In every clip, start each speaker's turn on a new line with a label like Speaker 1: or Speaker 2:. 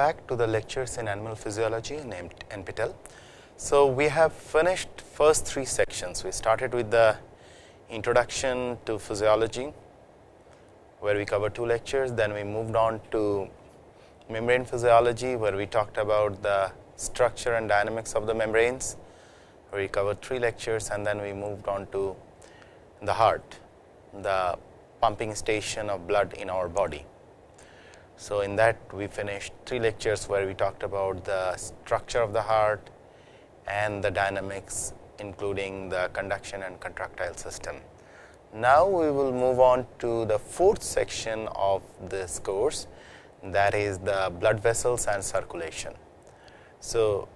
Speaker 1: back to the lectures in animal physiology in NPTEL. So, we have finished first three sections. We started with the introduction to physiology, where we covered two lectures. Then we moved on to membrane physiology, where we talked about the structure and dynamics of the membranes, we covered three lectures. And then we moved on to the heart, the pumping station of blood in our body. So, in that we finished three lectures where we talked about the structure of the heart and the dynamics including the conduction and contractile system. Now, we will move on to the fourth section of this course that is the blood vessels and circulation. So,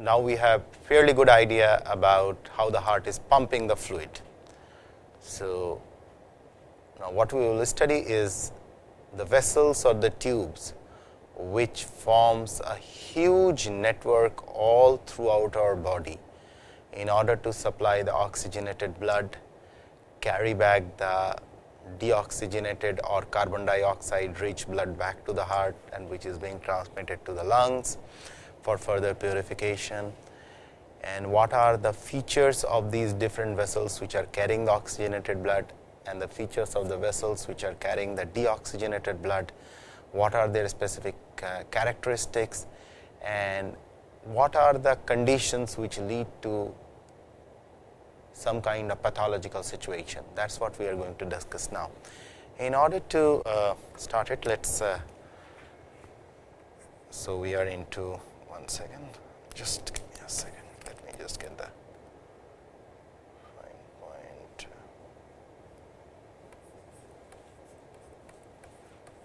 Speaker 1: now we have fairly good idea about how the heart is pumping the fluid. So, now what we will study is the vessels or the tubes which forms a huge network all throughout our body in order to supply the oxygenated blood, carry back the deoxygenated or carbon dioxide rich blood back to the heart and which is being transmitted to the lungs for further purification. And what are the features of these different vessels which are carrying the oxygenated blood and the features of the vessels which are carrying the deoxygenated blood, what are their specific uh, characteristics and what are the conditions which lead to some kind of pathological situation. That is what we are going to discuss now. In order to uh, start it, let us, uh, so we are into one second, just give me a second, let me just get the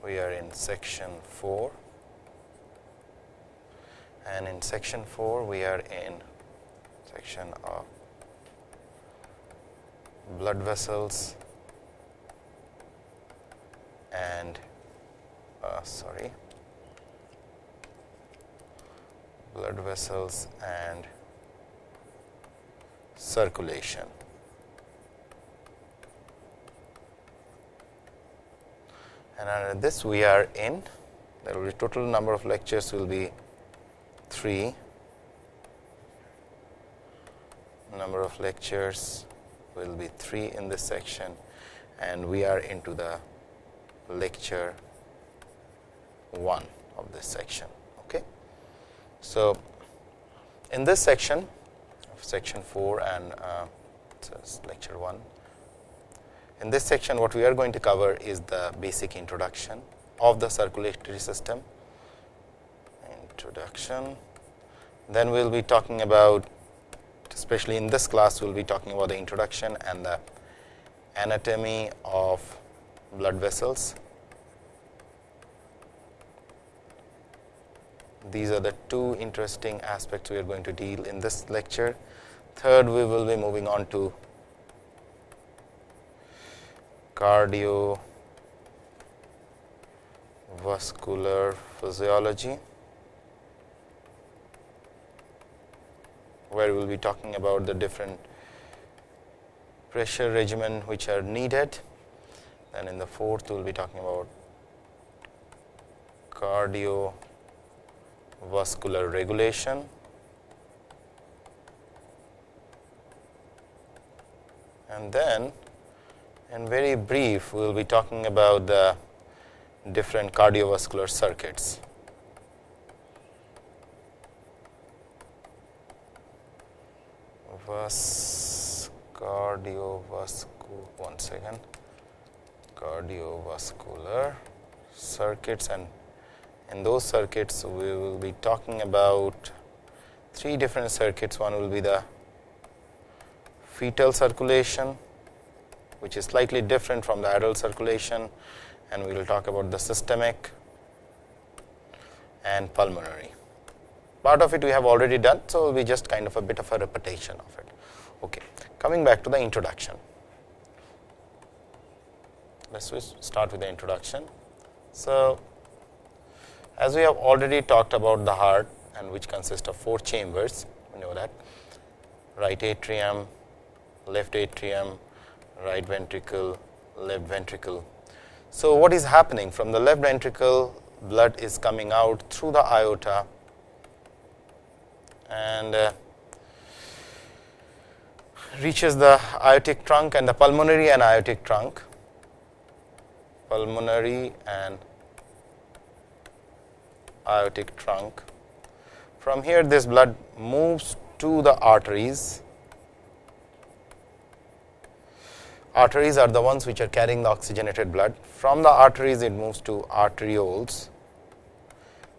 Speaker 1: we are in section 4 and in section 4 we are in section of blood vessels and uh, sorry blood vessels and circulation and under this we are in there will be total number of lectures will be 3 number of lectures will be 3 in this section and we are into the lecture 1 of this section. Okay. So, in this section of section 4 and uh, lecture 1 in this section, what we are going to cover is the basic introduction of the circulatory system. Introduction. Then we will be talking about, especially in this class, we will be talking about the introduction and the anatomy of blood vessels. These are the two interesting aspects we are going to deal in this lecture. Third, we will be moving on to cardiovascular physiology, where we will be talking about the different pressure regimen which are needed. And in the fourth, we will be talking about cardiovascular regulation. And then and very brief, we will be talking about the different cardiovascular circuits. Vas cardiovascular, one second, cardiovascular circuits and in those circuits we will be talking about three different circuits. One will be the fetal circulation, which is slightly different from the adult circulation and we will talk about the systemic and pulmonary. Part of it we have already done, so be just kind of a bit of a repetition of it. Okay. Coming back to the introduction. Let us start with the introduction. So, as we have already talked about the heart and which consists of four chambers, we know that right atrium, left atrium, right ventricle, left ventricle. So, what is happening from the left ventricle blood is coming out through the aorta and uh, reaches the aortic trunk and the pulmonary and aortic trunk, pulmonary and aortic trunk. From here this blood moves to the arteries. Arteries are the ones which are carrying the oxygenated blood. From the arteries it moves to arterioles,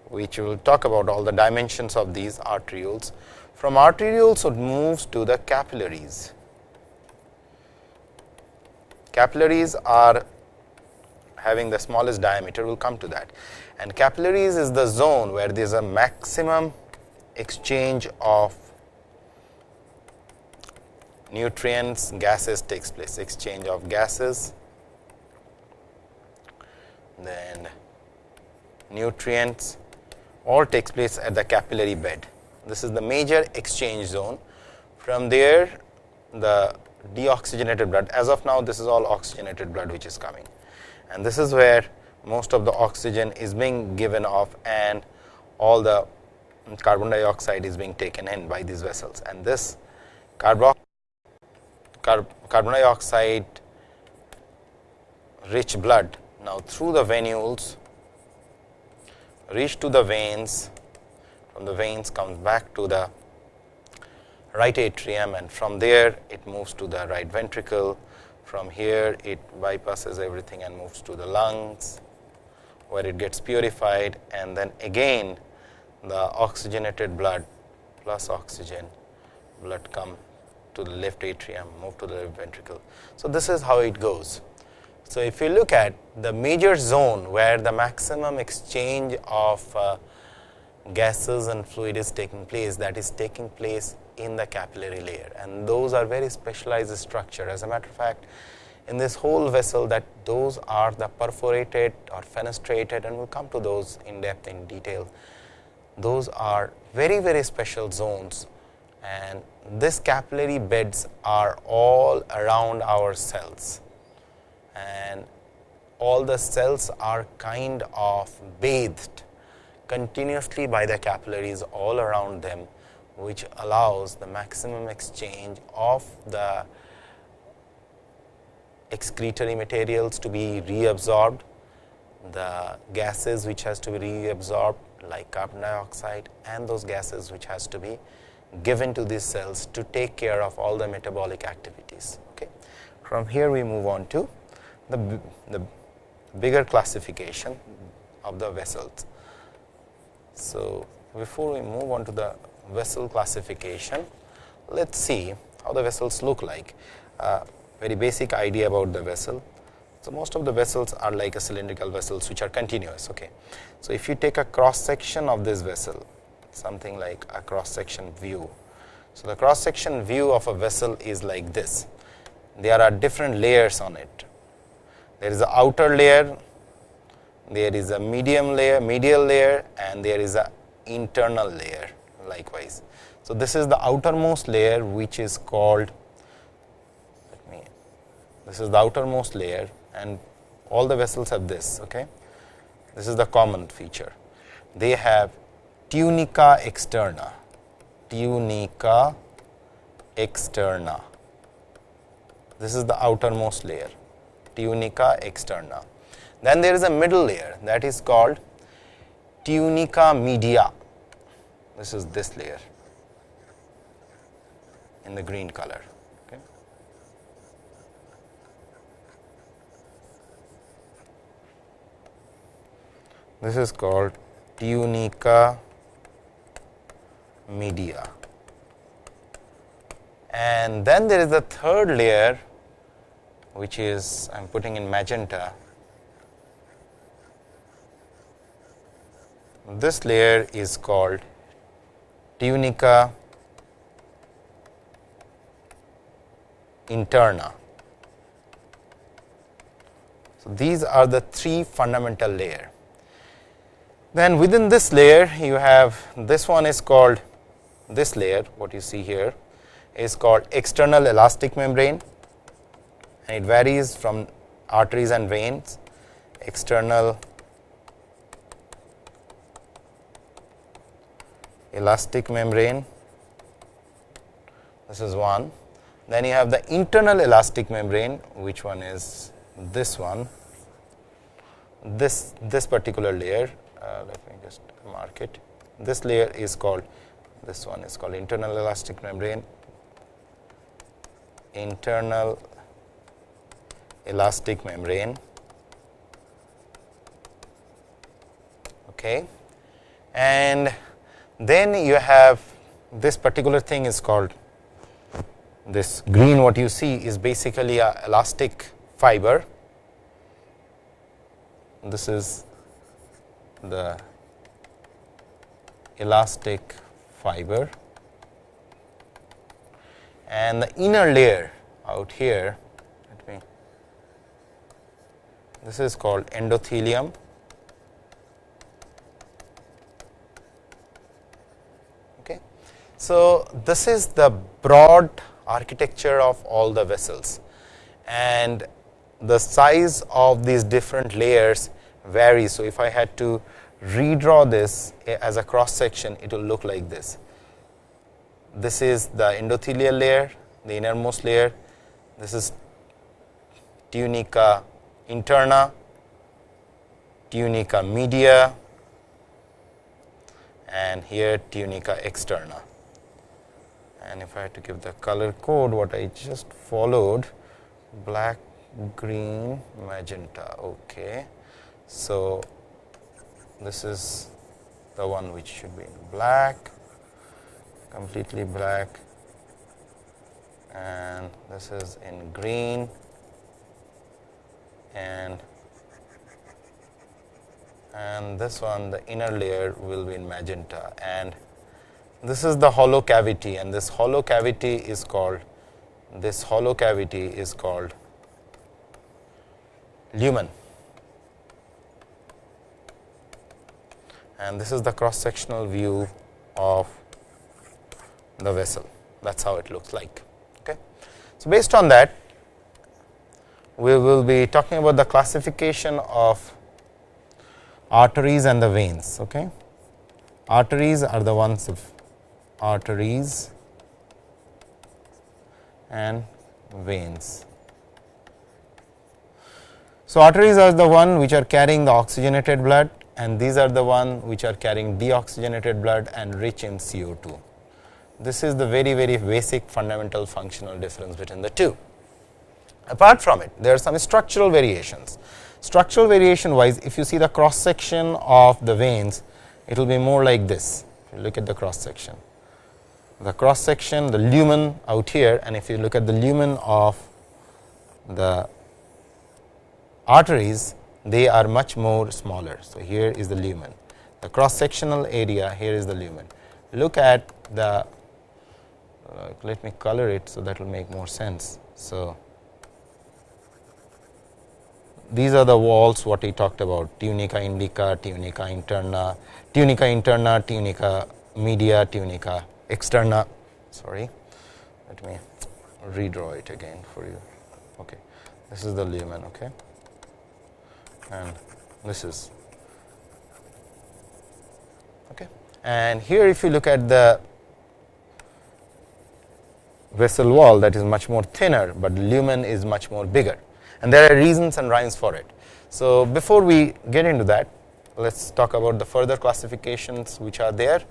Speaker 1: which we will talk about all the dimensions of these arterioles. From arterioles it moves to the capillaries. Capillaries are having the smallest diameter, we will come to that. And capillaries is the zone where there is a maximum exchange of nutrients, gases takes place, exchange of gases, then nutrients all takes place at the capillary bed. This is the major exchange zone. From there, the deoxygenated blood, as of now, this is all oxygenated blood which is coming. And this is where most of the oxygen is being given off and all the carbon dioxide is being taken in by these vessels. And this carbon dioxide rich blood. Now through the venules reach to the veins, from the veins comes back to the right atrium and from there it moves to the right ventricle. From here it bypasses everything and moves to the lungs where it gets purified. And then again the oxygenated blood plus oxygen blood come to the left atrium, move to the left ventricle. So, this is how it goes. So, if you look at the major zone where the maximum exchange of uh, gases and fluid is taking place that is taking place in the capillary layer and those are very specialized structure. As a matter of fact, in this whole vessel that those are the perforated or fenestrated and we will come to those in depth in detail. Those are very very special zones and this capillary beds are all around our cells. And all the cells are kind of bathed continuously by the capillaries all around them which allows the maximum exchange of the excretory materials to be reabsorbed, the gases which has to be reabsorbed like carbon dioxide and those gases which has to be given to these cells to take care of all the metabolic activities. Okay. From here we move on to the, the bigger classification of the vessels. So, before we move on to the vessel classification, let us see how the vessels look like. Uh, very basic idea about the vessel. So, most of the vessels are like a cylindrical vessels which are continuous. Okay. So, if you take a cross section of this vessel, something like a cross section view. So, the cross section view of a vessel is like this. There are different layers on it. There is a outer layer, there is a medium layer, medial layer and there is a internal layer likewise. So, this is the outermost layer which is called me, this is the outermost layer and all the vessels have this. Okay. This is the common feature. They have tunica externa, tunica externa. This is the outermost layer, tunica externa. Then there is a middle layer that is called tunica media. This is this layer in the green color. This is called tunica media. And then there is the third layer which is I am putting in magenta. This layer is called tunica interna. So, these are the three fundamental layer. Then within this layer you have this one is called this layer what you see here is called external elastic membrane and it varies from arteries and veins external elastic membrane, this is one. Then you have the internal elastic membrane, which one is this one, this, this particular layer, uh, let me just mark it. This layer is called, this one is called internal elastic membrane, internal elastic membrane. Okay. And then you have this particular thing is called this green what you see is basically a elastic fiber. This is the elastic fiber. And the inner layer out here let me this is called endothelium. Okay. So this is the broad architecture of all the vessels. And the size of these different layers varies. So, if I had to redraw this eh, as a cross section, it will look like this. This is the endothelial layer, the innermost layer. This is tunica interna, tunica media, and here tunica externa. And if I had to give the color code, what I just followed, black, green, magenta. Okay. So, this is the one which should be in black, completely black. And this is in green. And and this one the inner layer will be in magenta. And this is the hollow cavity. And this hollow cavity is called this hollow cavity is called lumen and this is the cross sectional view of the vessel that is how it looks like. Okay. So, based on that we will be talking about the classification of arteries and the veins. Okay. Arteries are the ones of arteries and veins. So, arteries are the one which are carrying the oxygenated blood and these are the one which are carrying deoxygenated blood and rich in CO2. This is the very very basic fundamental functional difference between the two. Apart from it, there are some structural variations. Structural variation wise, if you see the cross section of the veins, it will be more like this. If you look at the cross section, the cross section, the lumen out here, and if you look at the lumen of the arteries they are much more smaller. So, here is the lumen the cross sectional area here is the lumen. Look at the uh, let me color it. So, that will make more sense. So, these are the walls what we talked about tunica indica, tunica interna, tunica interna, tunica media, tunica externa sorry let me redraw it again for you okay this is the lumen okay and this is okay. And here if you look at the vessel wall that is much more thinner, but lumen is much more bigger and there are reasons and rhymes for it. So, before we get into that let us talk about the further classifications which are there.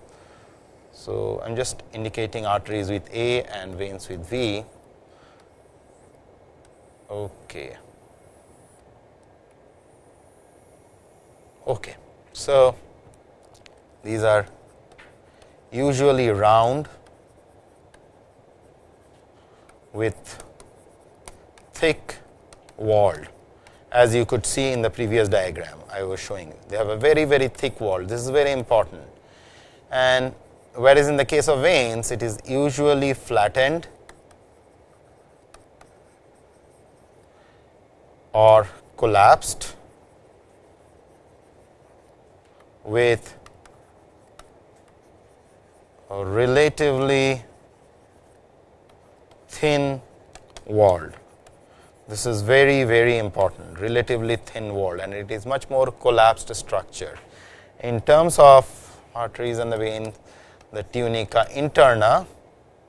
Speaker 1: So, I am just indicating arteries with A and veins with V. Okay. Okay. So, these are usually round with thick wall as you could see in the previous diagram I was showing you. They have a very very thick wall this is very important and whereas in the case of veins it is usually flattened or collapsed with a relatively thin walled. This is very very important relatively thin walled and it is much more collapsed structure. In terms of arteries and the veins the tunica interna.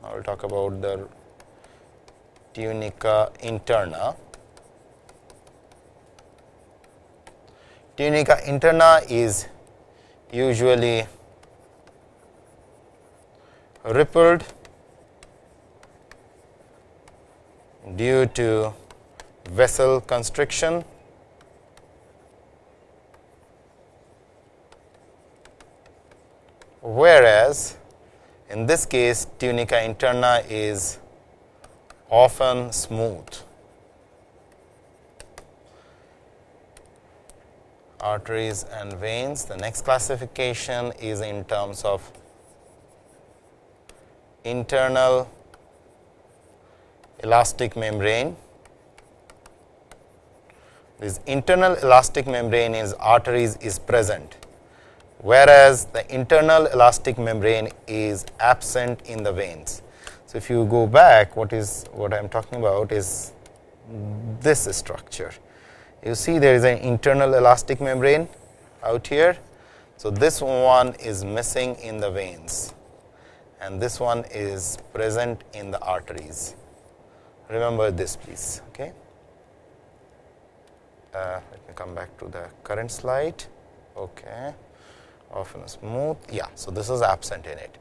Speaker 1: I will talk about the tunica interna. Tunica interna is usually rippled due to vessel constriction whereas in this case tunica interna is often smooth. Arteries and veins. The next classification is in terms of internal elastic membrane. This internal elastic membrane is arteries is present, whereas the internal elastic membrane is absent in the veins. So, if you go back what is what I am talking about is this structure. You see there is an internal elastic membrane out here. So, this one is missing in the veins and this one is present in the arteries. Remember this please. Okay. Uh, let me come back to the current slide. Okay. Often smooth. Yeah. So, this is absent in it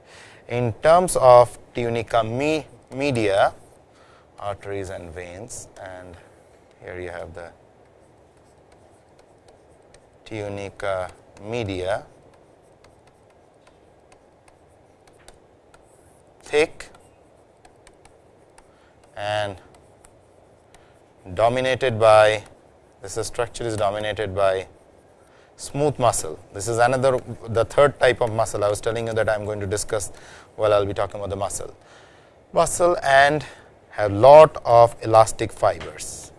Speaker 1: in terms of tunica me media arteries and veins and here you have the tunica uh, media thick and dominated by this structure is dominated by smooth muscle. This is another the third type of muscle I was telling you that I am going to discuss while I will be talking about the muscle. Muscle and have lot of elastic fibers.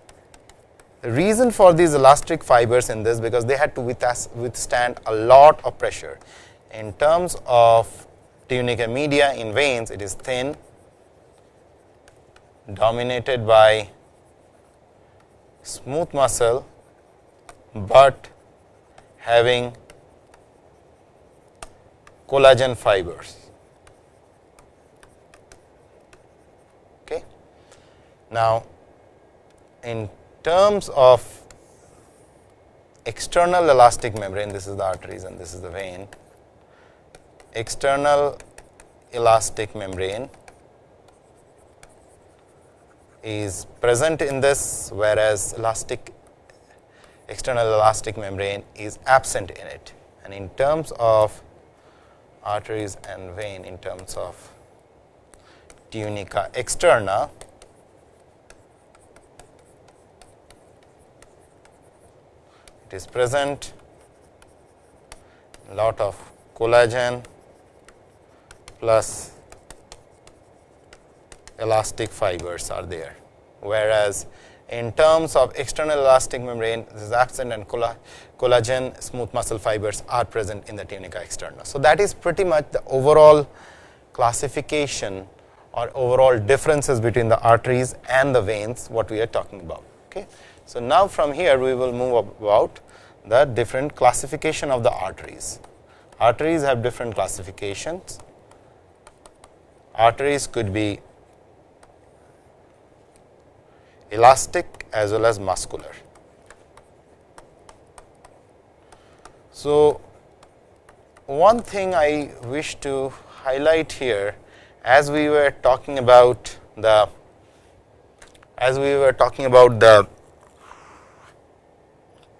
Speaker 1: Reason for these elastic fibers in this because they had to withstand a lot of pressure. In terms of tunica media in veins it is thin dominated by smooth muscle, but having collagen fibers. Okay. Now, in terms of external elastic membrane, this is the arteries and this is the vein, external elastic membrane is present in this, whereas elastic external elastic membrane is absent in it. And in terms of arteries and vein, in terms of tunica externa, is present lot of collagen plus elastic fibers are there, whereas in terms of external elastic membrane, absent and collagen smooth muscle fibers are present in the tunica externa. So, that is pretty much the overall classification or overall differences between the arteries and the veins what we are talking about. Okay. So, now from here we will move about the different classification of the arteries. Arteries have different classifications. Arteries could be elastic as well as muscular. So, one thing I wish to highlight here as we were talking about the as we were talking about the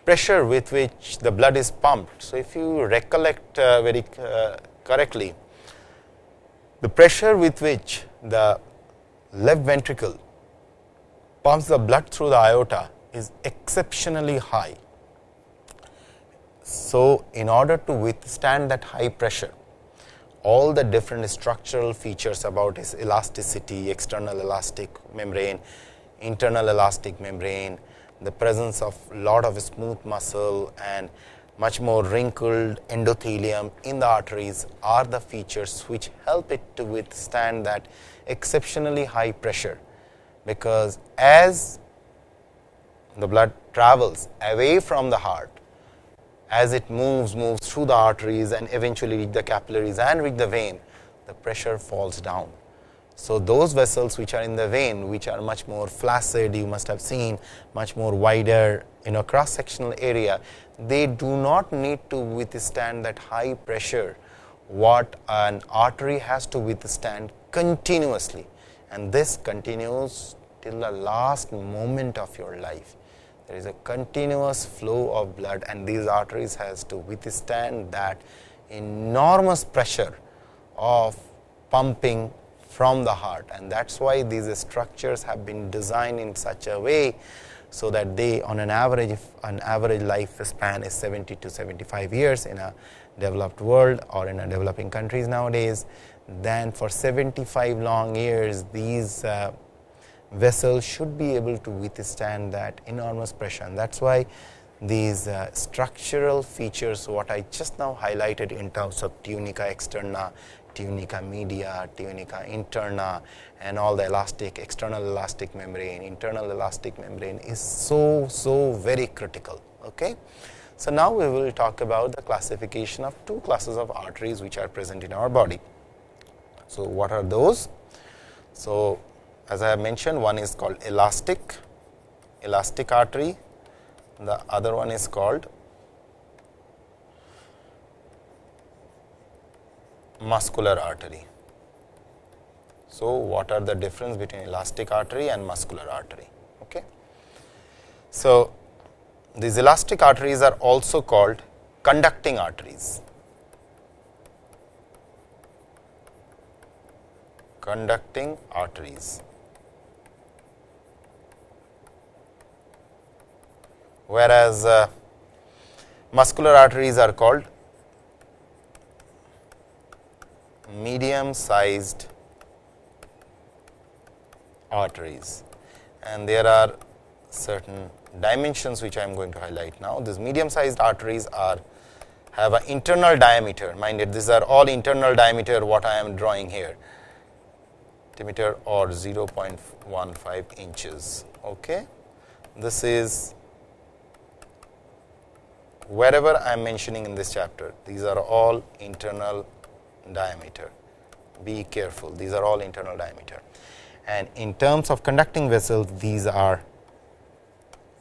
Speaker 1: pressure with which the blood is pumped. So, if you recollect uh, very uh, correctly, the pressure with which the left ventricle pumps the blood through the aorta is exceptionally high. So, in order to withstand that high pressure, all the different structural features about its elasticity, external elastic membrane, internal elastic membrane, the presence of lot of smooth muscle and much more wrinkled endothelium in the arteries are the features which help it to withstand that exceptionally high pressure because as the blood travels away from the heart, as it moves, moves through the arteries and eventually reach the capillaries and reach the vein, the pressure falls down. So, those vessels which are in the vein which are much more flaccid you must have seen much more wider you know cross sectional area they do not need to withstand that high pressure what an artery has to withstand continuously and this continues till the last moment of your life. There is a continuous flow of blood and these arteries has to withstand that enormous pressure of pumping from the heart and that is why these structures have been designed in such a way. So, that they on an average an average life span is 70 to 75 years in a developed world or in a developing countries nowadays. Then for 75 long years these uh, vessels should be able to withstand that enormous pressure and that is why these uh, structural features what I just now highlighted in terms of tunica externa tunica media, tunica interna and all the elastic external elastic membrane, internal elastic membrane is so, so very critical. Okay. So, now we will talk about the classification of two classes of arteries which are present in our body. So, what are those? So, as I have mentioned one is called elastic, elastic artery, the other one is called muscular artery. So, what are the difference between elastic artery and muscular artery? Okay. So, these elastic arteries are also called conducting arteries. Conducting arteries. Whereas, uh, muscular arteries are called medium sized arteries and there are certain dimensions which I am going to highlight now. These medium sized arteries are have an internal diameter minded these are all internal diameter what I am drawing here diameter or 0.15 inches. Okay. This is wherever I am mentioning in this chapter these are all internal diameter. Be careful, these are all internal diameter. And in terms of conducting vessels, these are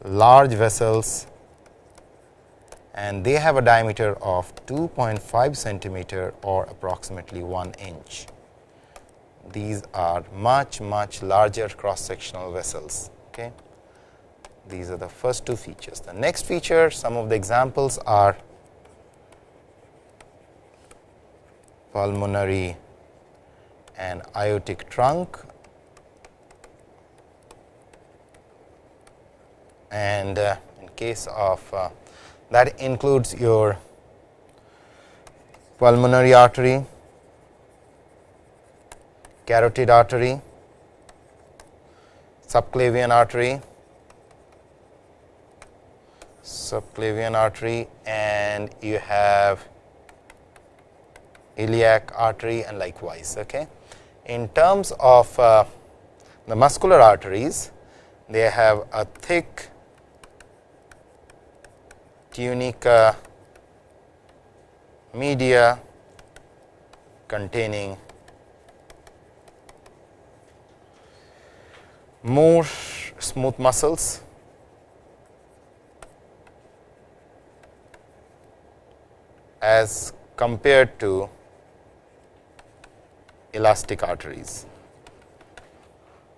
Speaker 1: large vessels and they have a diameter of 2.5 centimeter or approximately 1 inch. These are much much larger cross sectional vessels. Okay. These are the first two features. The next feature some of the examples are pulmonary and aortic trunk and uh, in case of uh, that includes your pulmonary artery, carotid artery, subclavian artery, subclavian artery and you have iliac artery and likewise. Okay. In terms of uh, the muscular arteries, they have a thick tunica media containing more smooth muscles as compared to elastic arteries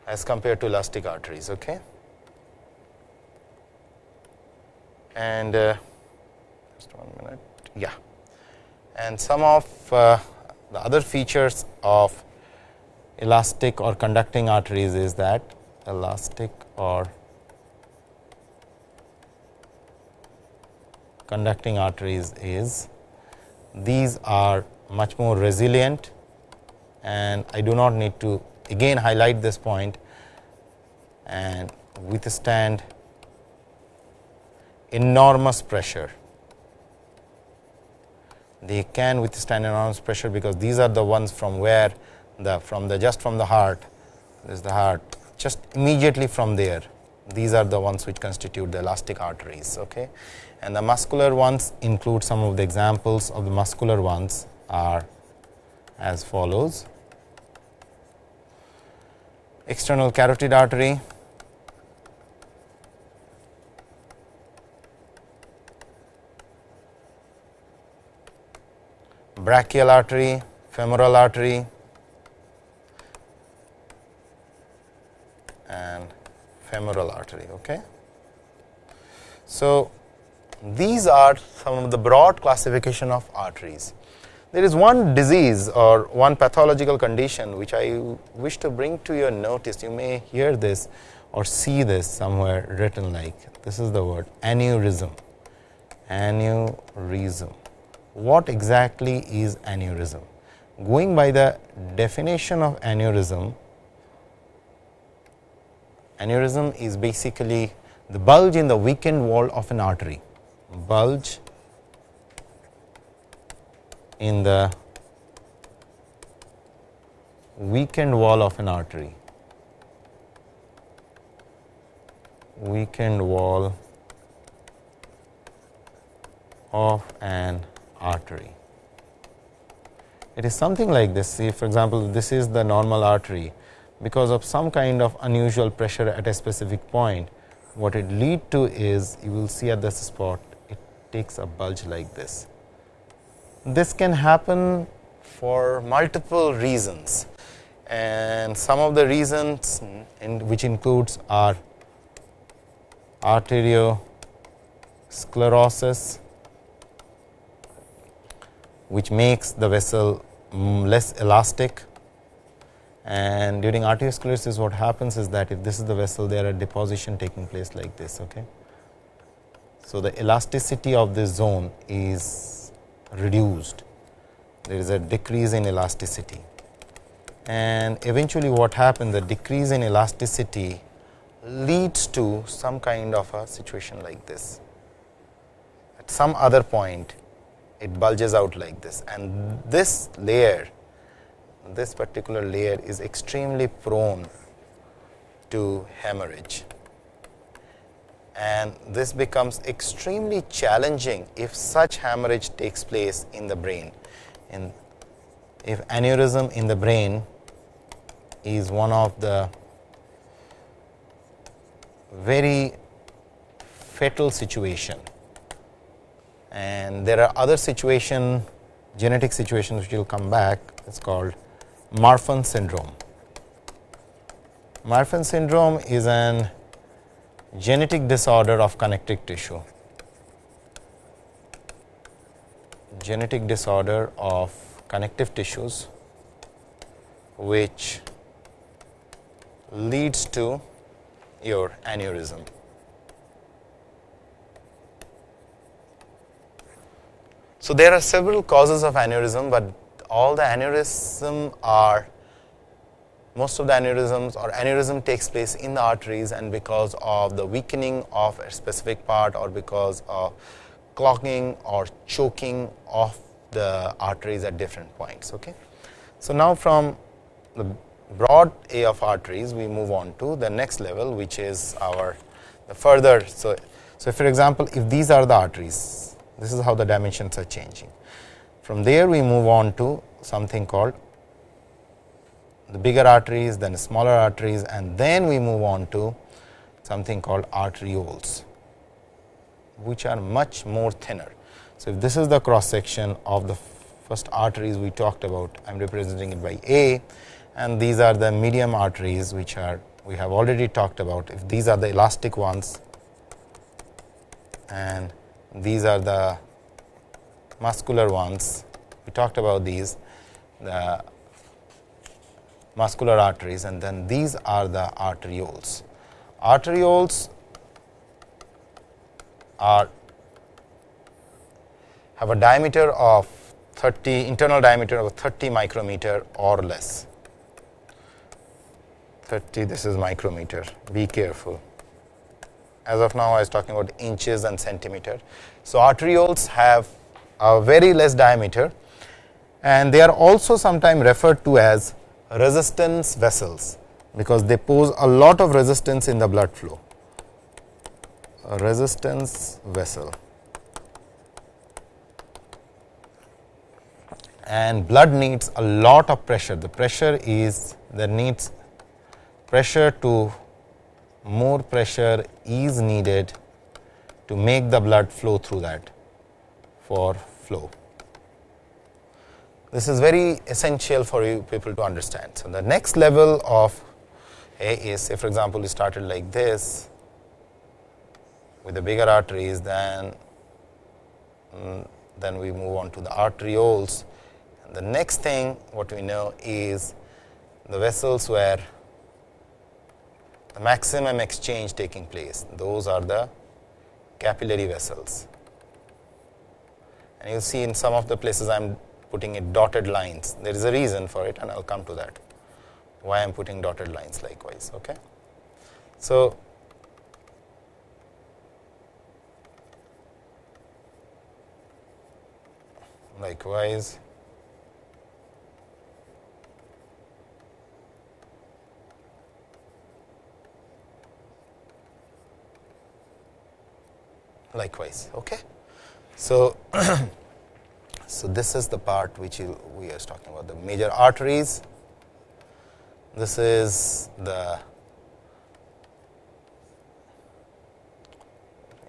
Speaker 1: as compared to elastic arteries. Okay. And uh, just one minute, yeah. And some of uh, the other features of elastic or conducting arteries is that elastic or conducting arteries is these are much more resilient and I do not need to again highlight this point. And withstand enormous pressure. They can withstand enormous pressure because these are the ones from where the from the just from the heart. This is the heart. Just immediately from there. These are the ones which constitute the elastic arteries okay? And the muscular ones include some of the examples of the muscular ones are as follows. External carotid artery, brachial artery, femoral artery and femoral artery. Okay. So, these are some of the broad classification of arteries. There is one disease or one pathological condition which I wish to bring to your notice. You may hear this or see this somewhere written like this is the word aneurysm. Aneurysm. What exactly is aneurysm? Going by the definition of aneurysm, aneurysm is basically the bulge in the weakened wall of an artery, bulge in the weakened wall of an artery, weakened wall of an artery. It is something like this. See, for example, this is the normal artery. Because of some kind of unusual pressure at a specific point, what it lead to is you will see at this spot, it takes a bulge like this. This can happen for multiple reasons and some of the reasons in which includes are arteriosclerosis, which makes the vessel mm, less elastic and during arteriosclerosis what happens is that if this is the vessel there are deposition taking place like this. Okay. So, the elasticity of this zone is reduced, there is a decrease in elasticity. And eventually what happens the decrease in elasticity leads to some kind of a situation like this. At some other point it bulges out like this. And this layer this particular layer is extremely prone to hemorrhage and this becomes extremely challenging if such hemorrhage takes place in the brain. In if aneurysm in the brain is one of the very fatal situation and there are other situation genetic situations which will come back it is called Marfan syndrome. Marfan syndrome is an genetic disorder of connective tissue, genetic disorder of connective tissues which leads to your aneurysm. So, there are several causes of aneurysm, but all the aneurysm are most of the aneurysms or aneurysm takes place in the arteries and because of the weakening of a specific part or because of clogging or choking of the arteries at different points. Okay. So, now from the broad A of arteries we move on to the next level which is our the further. So, so for example, if these are the arteries this is how the dimensions are changing. From there we move on to something called the bigger arteries, then smaller arteries and then we move on to something called arterioles, which are much more thinner. So, if this is the cross section of the first arteries we talked about, I am representing it by A and these are the medium arteries which are we have already talked about. If these are the elastic ones and these are the muscular ones, we talked about these the muscular arteries and then these are the arterioles. Arterioles are have a diameter of 30 internal diameter of 30 micrometer or less 30 this is micrometer be careful as of now I was talking about inches and centimeter. So, arterioles have a very less diameter and they are also sometimes referred to as resistance vessels, because they pose a lot of resistance in the blood flow. A resistance vessel and blood needs a lot of pressure. The pressure is there needs pressure to more pressure is needed to make the blood flow through that for flow. This is very essential for you people to understand. So, the next level of A is say for example, we started like this with the bigger arteries then mm, then we move on to the arterioles. And the next thing what we know is the vessels where the maximum exchange taking place, those are the capillary vessels. And you see in some of the places I am putting it dotted lines, there is a reason for it and I will come to that, why I am putting dotted lines likewise. Okay. So, likewise likewise. Okay. So, so this is the part which you, we are talking about the major arteries. This is the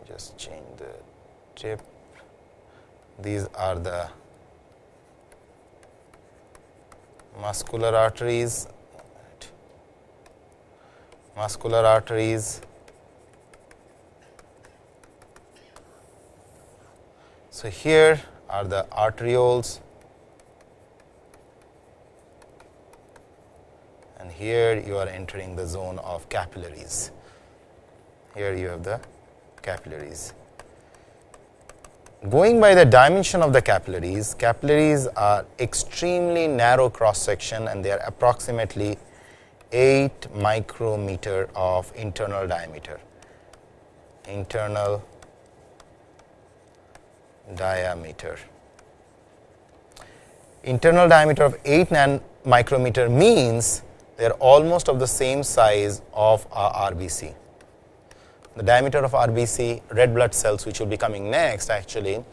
Speaker 1: just change the tip. These are the muscular arteries, muscular arteries So, here are the arterioles and here you are entering the zone of capillaries. Here you have the capillaries. Going by the dimension of the capillaries, capillaries are extremely narrow cross section and they are approximately 8 micrometer of internal diameter. Internal diameter. Internal diameter of 8 nan micrometer means they are almost of the same size of our RBC. The diameter of RBC red blood cells which will be coming next actually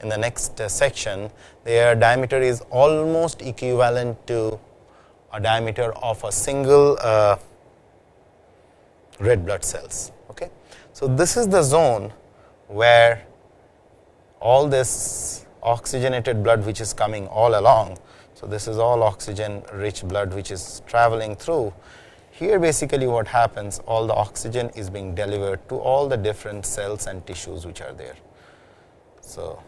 Speaker 1: in the next uh, section their diameter is almost equivalent to a diameter of a single uh, red blood cells. Okay. So, this is the zone where all this oxygenated blood which is coming all along. So, this is all oxygen rich blood which is traveling through. Here basically what happens all the oxygen is being delivered to all the different cells and tissues which are there. So,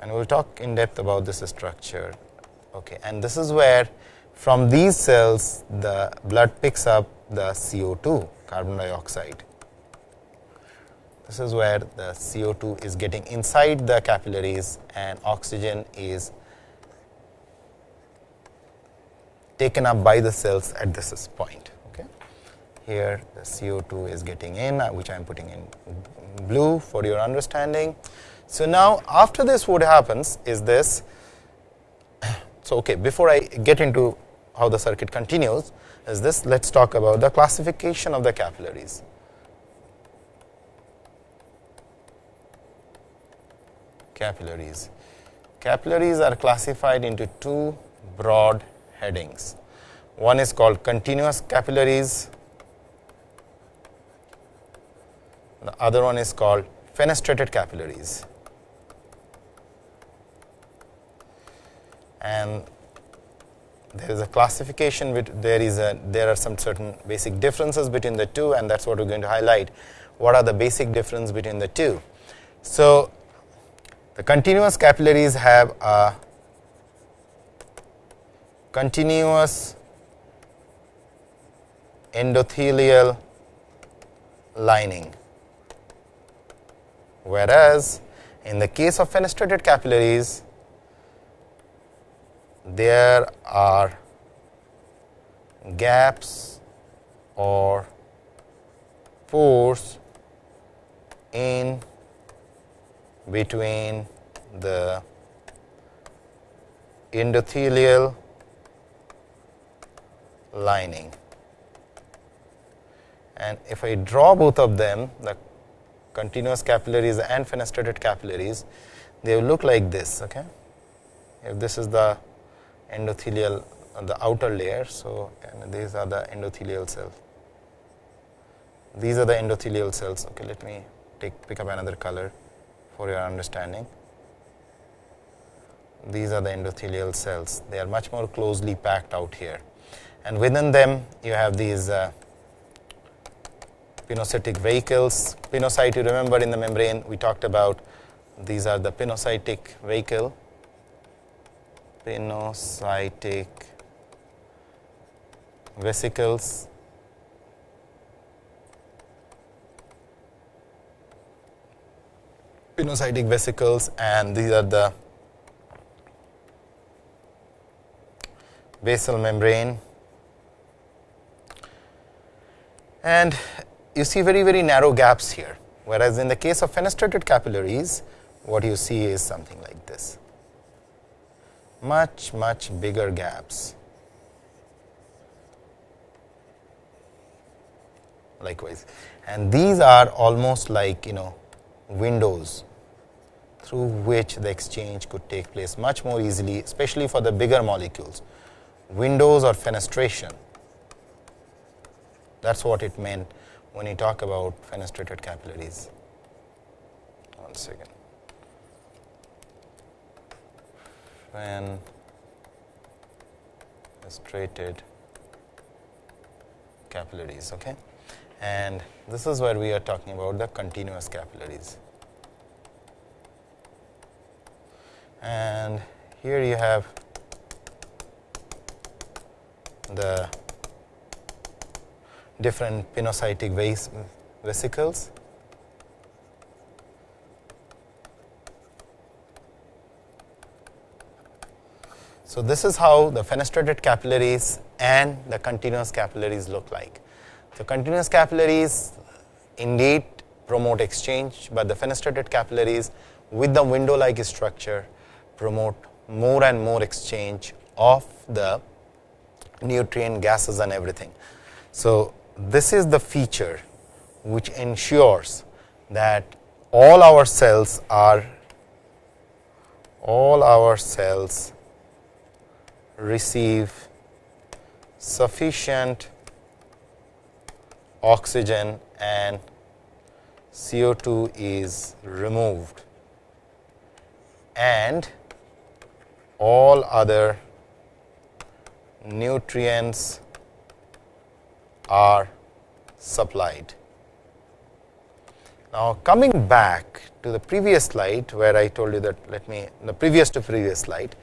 Speaker 1: and we will talk in depth about this structure. Okay. And this is where from these cells the blood picks up the CO2 carbon dioxide this is where the CO2 is getting inside the capillaries and oxygen is taken up by the cells at this point. Okay. Here the CO2 is getting in, uh, which I am putting in blue for your understanding. So, now after this what happens is this. So, okay, before I get into how the circuit continues is this, let us talk about the classification of the capillaries. Capillaries. Capillaries are classified into two broad headings. One is called continuous capillaries, the other one is called fenestrated capillaries. And there is a classification with there is a there are some certain basic differences between the two and that is what we are going to highlight what are the basic difference between the two. So, the continuous capillaries have a continuous endothelial lining, whereas in the case of fenestrated capillaries, there are gaps or pores in between the endothelial lining. And if I draw both of them, the continuous capillaries and fenestrated capillaries, they will look like this. Okay? if this is the endothelial uh, the outer layer. So, these are the endothelial cells. These are the endothelial cells. Okay, let me take pick up another color for your understanding. These are the endothelial cells. They are much more closely packed out here, and within them you have these uh, pinocytic vesicles. Pinocyte, you remember in the membrane we talked about these are the pinocytic vehicle, pinocytic vesicles. Pinocytic vesicles and these are the basal membrane. And you see very very narrow gaps here whereas in the case of fenestrated capillaries what you see is something like this. Much much bigger gaps. Likewise. And these are almost like you know windows through which the exchange could take place much more easily especially for the bigger molecules windows or fenestration that is what it meant when you talk about fenestrated capillaries. One second. Fenestrated capillaries, okay? And this is where we are talking about the continuous capillaries. And here you have the different pinocytic ves vesicles. So, this is how the fenestrated capillaries and the continuous capillaries look like. So, continuous capillaries indeed promote exchange, but the fenestrated capillaries with the window like structure promote more and more exchange of the nutrient gases and everything. So, this is the feature which ensures that all our cells are all our cells receive sufficient oxygen and CO2 is removed and all other nutrients are supplied. Now, coming back to the previous slide where I told you that let me the previous to previous slide.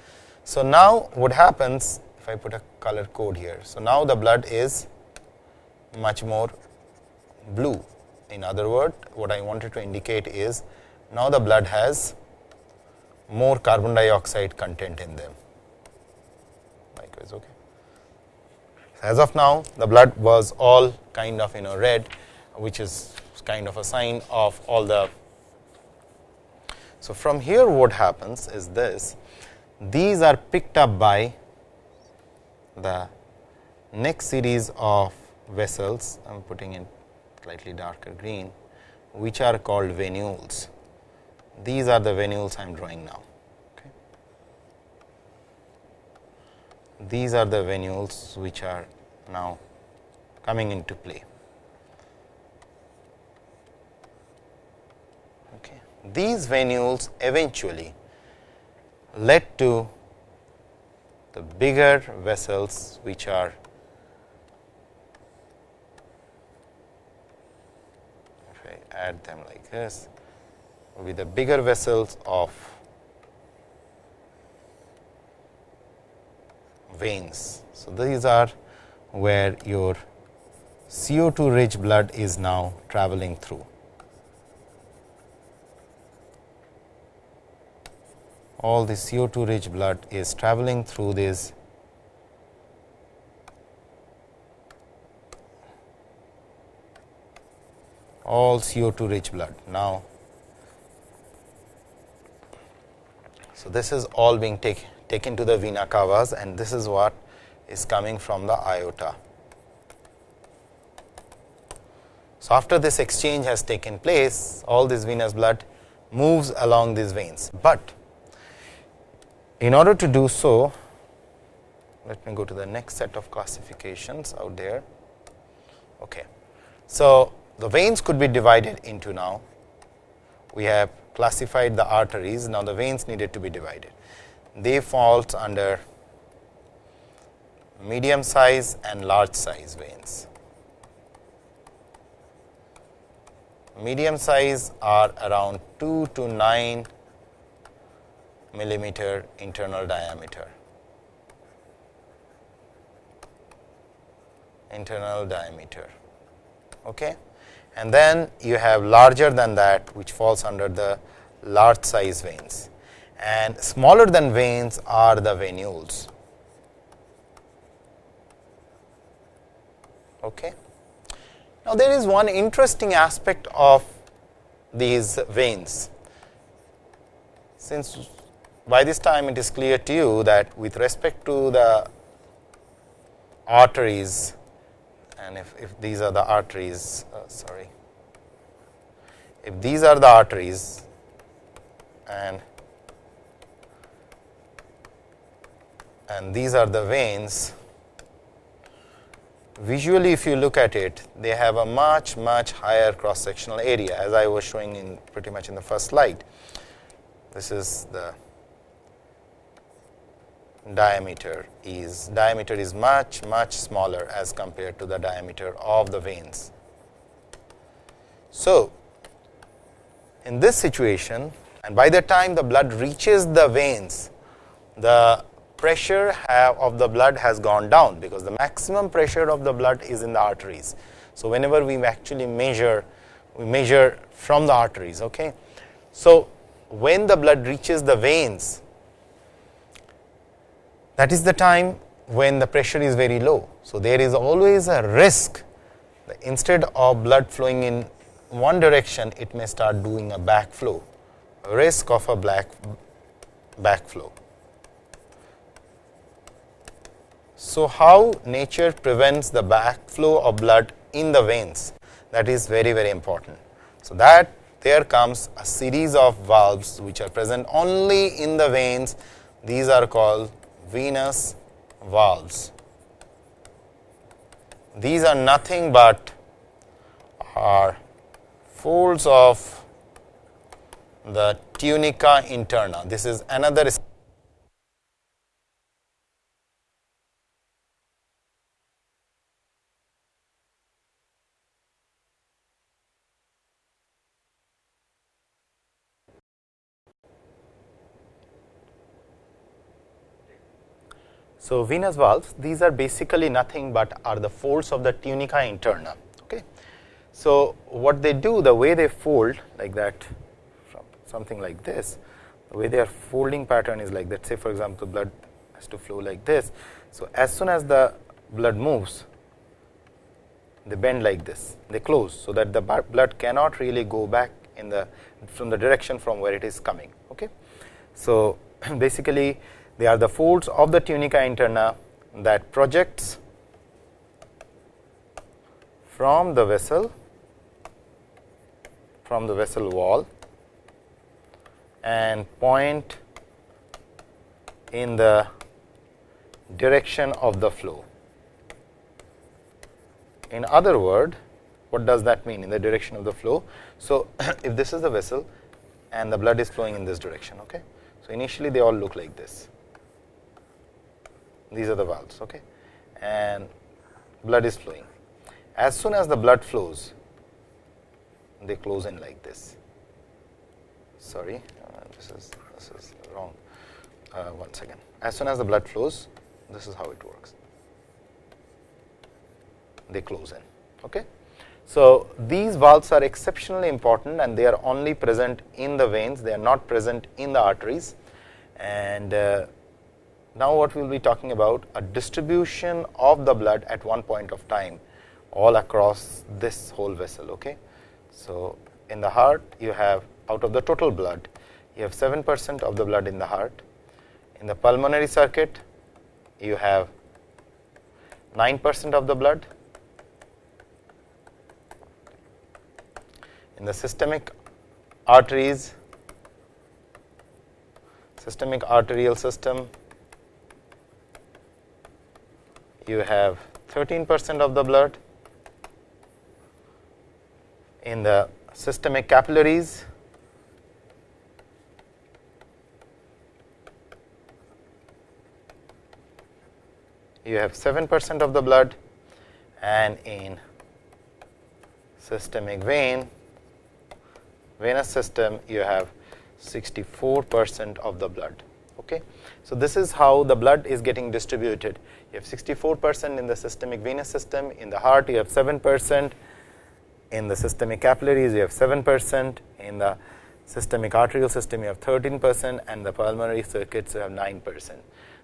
Speaker 1: So, now what happens if I put a color code here. So, now the blood is much more blue. In other words, what I wanted to indicate is now the blood has more carbon dioxide content in them. Likewise, okay. As of now, the blood was all kind of you know red, which is kind of a sign of all the. So, from here what happens is this, these are picked up by the next series of vessels, I am putting in slightly darker green, which are called venules. These are the venules I am drawing now. these are the venules which are now coming into play. Okay. These venules eventually led to the bigger vessels which are if I add them like this with the bigger vessels of veins. So, these are where your CO2 rich blood is now traveling through. All the CO2 rich blood is traveling through this all CO2 rich blood. Now, so this is all being taken taken to the vena cavas and this is what is coming from the aorta. So, after this exchange has taken place all this venous blood moves along these veins, but In order to do so, let me go to the next set of classifications out there. Okay. So, the veins could be divided into now. We have classified the arteries, now the veins needed to be divided. They falls under medium size and large size veins. Medium size are around 2 to 9 millimeter internal diameter. internal diameter. Okay. And then you have larger than that which falls under the large size veins and smaller than veins are the venules. Okay. Now, there is one interesting aspect of these veins. Since by this time it is clear to you that with respect to the arteries and if, if these are the arteries, uh, sorry, if these are the arteries and and these are the veins, visually if you look at it, they have a much much higher cross sectional area as I was showing in pretty much in the first slide. This is the diameter is diameter is much much smaller as compared to the diameter of the veins. So, in this situation and by the time the blood reaches the veins, the pressure of the blood has gone down, because the maximum pressure of the blood is in the arteries. So, whenever we actually measure, we measure from the arteries. Okay. So, when the blood reaches the veins, that is the time when the pressure is very low. So, there is always a risk instead of blood flowing in one direction, it may start doing a backflow, risk of a black backflow. So, how nature prevents the backflow of blood in the veins that is very very important. So, that there comes a series of valves which are present only in the veins these are called venous valves. These are nothing but are folds of the tunica interna. This is another So, venous valves these are basically nothing but are the folds of the tunica interna. Okay. So, what they do the way they fold like that from something like this the way their folding pattern is like that say for example, blood has to flow like this. So, as soon as the blood moves they bend like this they close. So, that the blood cannot really go back in the from the direction from where it is coming. Okay. So, basically they are the folds of the tunica interna that projects from the vessel from the vessel wall and point in the direction of the flow. In other word, what does that mean in the direction of the flow? So, if this is the vessel and the blood is flowing in this direction. Okay? So, initially they all look like this these are the valves okay? And blood is flowing. As soon as the blood flows they close in like this. Sorry uh, this is this is wrong. Uh, one second. As soon as the blood flows this is how it works. They close in okay? So these valves are exceptionally important and they are only present in the veins. They are not present in the arteries. And uh, now, what we will be talking about a distribution of the blood at one point of time all across this whole vessel. Okay. So, in the heart you have out of the total blood you have 7 percent of the blood in the heart. In the pulmonary circuit you have 9 percent of the blood. In the systemic arteries systemic arterial system, you have 13 percent of the blood. In the systemic capillaries, you have 7 percent of the blood and in systemic vein venous system you have 64 percent of the blood. Okay. So, this is how the blood is getting distributed. You have 64 percent in the systemic venous system, in the heart you have 7 percent, in the systemic capillaries you have 7 percent, in the systemic arterial system you have 13 percent and the pulmonary circuits you have 9 percent.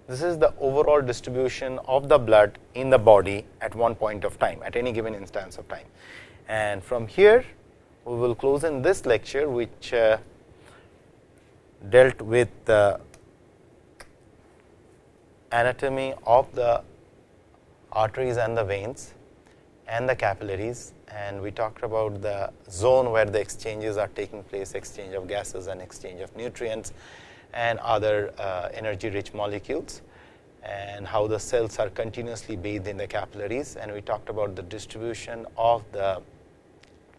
Speaker 1: This is the overall distribution of the blood in the body at one point of time at any given instance of time. And from here we will close in this lecture which uh, dealt with the anatomy of the arteries and the veins and the capillaries. And we talked about the zone where the exchanges are taking place exchange of gases and exchange of nutrients and other uh, energy rich molecules and how the cells are continuously bathed in the capillaries. And we talked about the distribution of the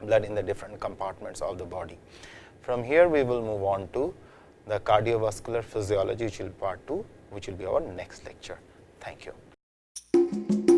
Speaker 1: blood in the different compartments of the body. From here we will move on to the cardiovascular physiology which will part 2 which will be our next lecture. Thank you.